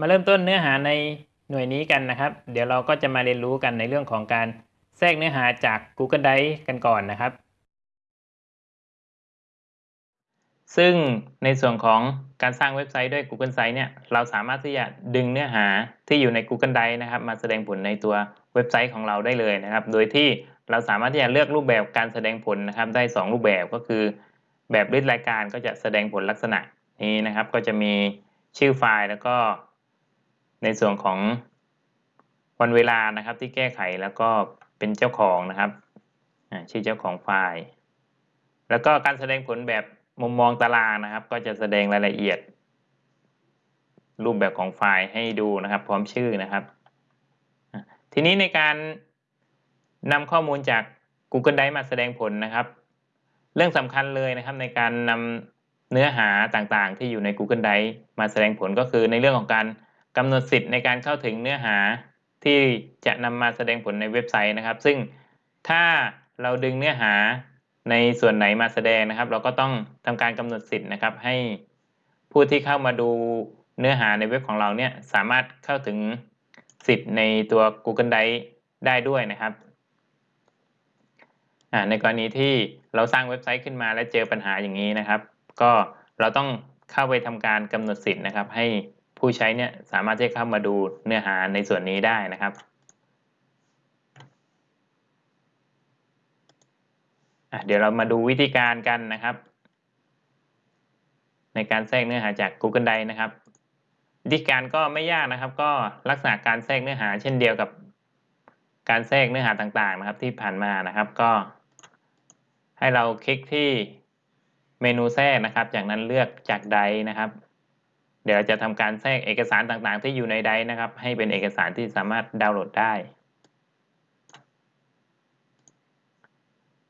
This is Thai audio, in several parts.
มาเริ่มต้นเนื้อหาในหน่วยนี้กันนะครับ เดี๋ยวเราก็จะมาเรียนรู้กันในเรื่องของการแทรกเนื้อหาจาก Google Drive กันก่อนนะครับ ซึ่งในส่วนของการสร้างเว็บไซต์ด้วย Google Sites เนี่ย เราสามารถที่จะดึงเนื้อหาที่อยู่ใน Google Drive นะครับ มาแสดงผลในตัวเว็บไซต์ของเราได้เลยนะครับ โดยที่เราสามารถที่จะเลือกรูปแบบการแสดงผลนะครับ ได้ 2 รูปแบบก็คือ แบบริดรายการก็จะแสดงผลลักษณะนี้นะครับ ก็จะมีชื่อไฟล์แล้วก็ ในส่วนของวันเวลานะครับที่แก้ไขแล้วก็เป็นเจ้าของนะครับชื่อเจ้าของไฟล์ แล้วก็การแสดงผลแบบมุมมองตารางนะครับ ก็จะแสดงรายละเอียด รูปแบบของไฟล์ให้ดูนะครับ พร้อมชื่อนะครับ ทีนี้ในการนำข้อมูลจาก Google Drive มาแสดงผลนะครับ เรื่องสำคัญเลยนะครับในการนำเนื้อหาต่างๆ ที่อยู่ใน Google Drive มาแสดงผลก็คือในเรื่องของการ กำหนดสิทธิ์ในการเข้าถึงเนื้อหาที่จะนำมาแสดงผลในเว็บไซต์นะครับ ซึ่งถ้าเราดึงเนื้อหาในส่วนไหนมาแสดงนะครับ เราก็ต้องทำการกำหนดสิทธิ์นะครับ ให้ผู้ที่เข้ามาดูเนื้อหาในเว็บของเราเนี่ยสามารถเข้าถึงสิทธิ์ในตัว Google Drive ได้ด้วยนะครับ ในกรณีที่เราสร้างเว็บไซต์ขึ้นมาและเจอปัญหาอย่างนี้นะครับ ก็เราต้องเข้าไปทำการกำหนดสิทธิ์นะครับให้ ผู้ใช้เนี่ยสามารถที่เข้ามาดูเนื้อหาในส่วนนี้ได้นะครับเดี๋ยวเรามาดูวิธีการกันนะครับ ในการแทรกเนื้อหาจาก Google Drive นะครับ วิธีการก็ไม่ยากนะครับ ก็ลักษณะการแทรกเนื้อหา เช่นเดียวกับการแทรกเนื้อหาต่างๆ นะครับ ที่ผ่านมานะครับ ก็ให้เราคลิกที่เมนูแทรกนะครับ จากนั้นเลือกจากใดนะครับ ดี๋ยวจะทำการแทรกเอกสารต่างๆ ที่อยู่ในไดร์นะครับ ให้เป็นเอกสารที่สามารถดาวน์โหลดได้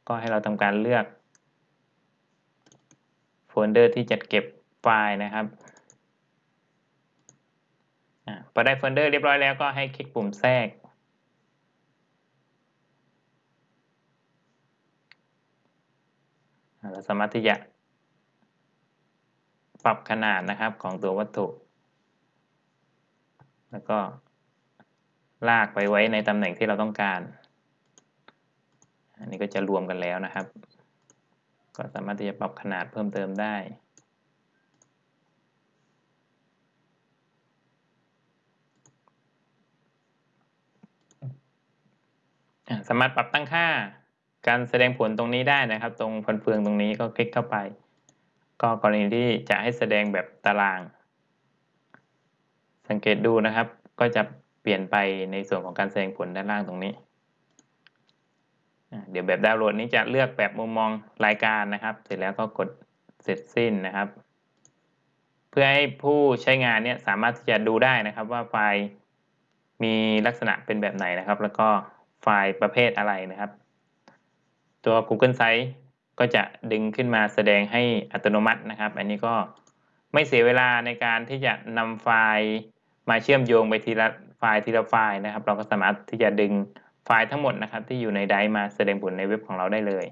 ก็ให้เราทำการเลือกโฟลเดอร์ที่จัดเก็บไฟล์นะครับพอได้โฟลเดอร์เรียบร้อยแล้วก็ให้คลิกปุ่มแทรก เราสามารถที่จะ ปรับขนาดนะครับของตัววัตถุ แล้วก็ลากไปไว้ในตำแหน่งที่เราต้องการ อันนี้ก็จะรวมกันแล้วนะครับ ก็สามารถที่จะปรับขนาดเพิ่มเติมได้สามารถปรับตั้งค่าการแสดงผลตรงนี้ได้นะครับ ตรงฟันเฟืองตรงนี้ก็คลิกเข้าไป ก็กรณีที่จะให้แสดงแบบตาราง สังเกตดูนะครับ ก็จะเปลี่ยนไปในส่วนของการแสดงผลด้านล่างตรงนี้ เดี๋ยวแบบดาวน์โหลดนี้จะเลือกแบบมุมมองรายการนะครับ เสร็จแล้วก็กดเสร็จสิ้นนะครับ เพื่อให้ผู้ใช้งานเนี่ยสามารถที่จะดูได้นะครับว่าไฟล์มีลักษณะเป็นแบบไหนนะครับ แล้วก็ไฟล์ประเภทอะไรนะครับ ตัว Google Sites ก็จะดึงขึ้นมาแสดงให้อัตโนมัตินะครับ อันนี้ก็ไม่เสียเวลาในการที่จะนำไฟล์มาเชื่อมโยงไปทีละไฟล์ทีละไฟล์นะครับ เราก็สามารถที่จะดึงไฟล์ทั้งหมดนะครับ ที่อยู่ใน Drive มาแสดงผลในเว็บของเราได้เลย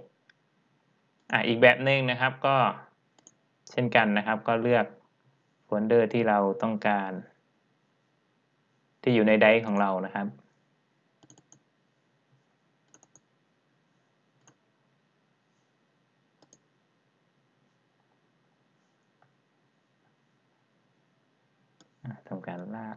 อะอีกแบบหนึ่งนะครับก็เช่นกันนะครับ ก็เลือกโฟลเดอร์ที่เราต้องการ ที่อยู่ใน Drive ของเรานะครับ ทำการลาก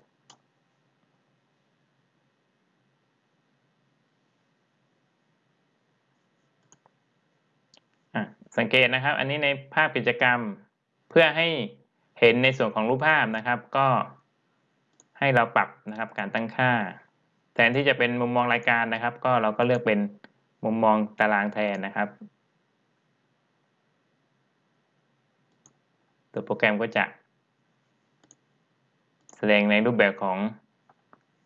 สังเกตนะครับ อันนี้ในภาพกิจกรรมเพื่อให้เห็นในส่วนของรูปภาพนะครับ ก็ให้เราปรับนะครับการตั้งค่า แทนที่จะเป็นมุมมองรายการนะครับ ก็เราก็เลือกเป็นมุมมองตารางแทนนะครับ ตัวโปรแกรมก็จะ แสดงในรูปแบบของ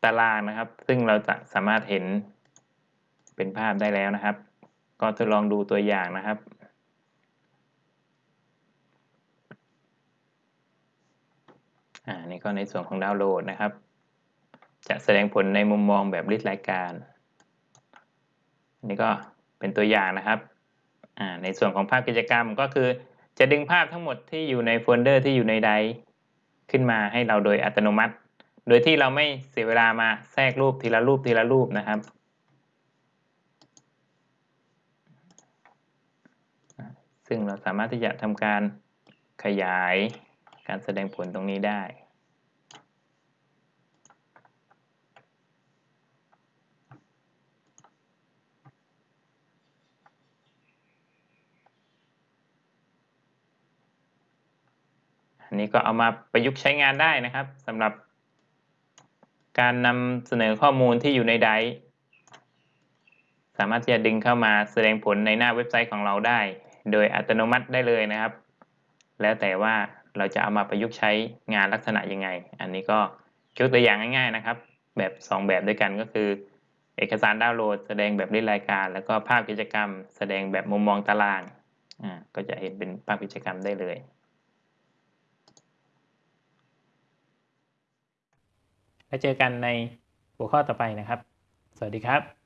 ตารางนะครับ ซึ่งเราจะสามารถเห็นเป็นภาพได้แล้วนะครับ ก็ทดลองดูตัวอย่างนะครับอ่านี่ก็ในส่วนของดาวน์โหลดนะครับ จะแสดงผลในมุมมองแบบลิสต์รายการอันนี้ก็เป็นตัวอย่างนะครับอ่าในส่วนของภาพกิจกรรมก็คือจะดึงภาพทั้งหมดที่อยู่ในโฟลเดอร์ที่อยู่ในไดร์ ขึ้นมาให้เราโดยอัตโนมัติ โดยที่เราไม่เสียเวลามาแทรกรูปทีละรูปทีละรูปนะครับ ซึ่งเราสามารถที่จะทำการขยายการแสดงผลตรงนี้ได้ อันนี้ก็เอามาประยุกต์ใช้งานได้นะครับสำหรับการนำเสนอข้อมูลที่อยู่ใน Drive สามารถที่จะดึงเข้ามาแสดงผลในหน้าเว็บไซต์ของเราได้ โดยอัตโนมัติได้เลยนะครับ แล้วแต่ว่าเราจะเอามาประยุกต์ใช้งานลักษณะยังไง อันนี้ก็ยกตัวอย่างง่าย ๆนะครับ แบบ 2 แบบด้วยกันก็คือ เอกสารดาวน์โหลด แสดงแบบ list รายการ แล้วก็ภาพกิจกรรม แสดงแบบมุมมองตารางอ่าก็จะเห็นเป็นภาพกิจกรรมได้เลย แล้วเจอกันในหัวข้อต่อไปนะครับ สวัสดีครับ